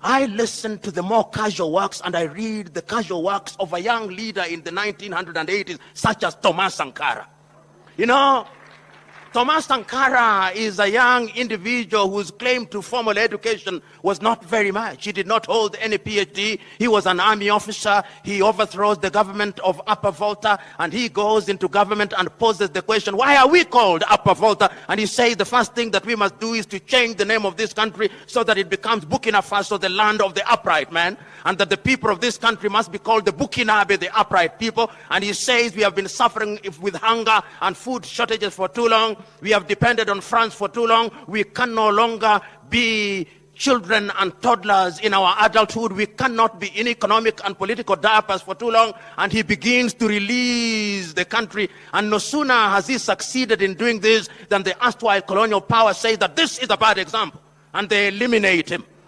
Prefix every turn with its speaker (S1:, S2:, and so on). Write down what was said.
S1: I listen to the more casual works and I read the casual works of a young leader in the 1980s, such as Thomas Sankara. You know, Thomas Sankara is a young individual whose claim to formal education was not very much. He did not hold any PhD. He was an army officer. He overthrows the government of Upper Volta and he goes into government and poses the question, why are we called Upper Volta? And he says the first thing that we must do is to change the name of this country so that it becomes Burkina Faso, the land of the upright man and that the people of this country must be called the Burkinabe, the upright people. And he says we have been suffering with hunger and food shortages for too long. We have depended on France for too long. We can no longer be children and toddlers in our adulthood. We cannot be in economic and political diapers for too long. And he begins to release the country. And no sooner has he succeeded in doing this than the erstwhile colonial power says that this is a bad example. And they eliminate him.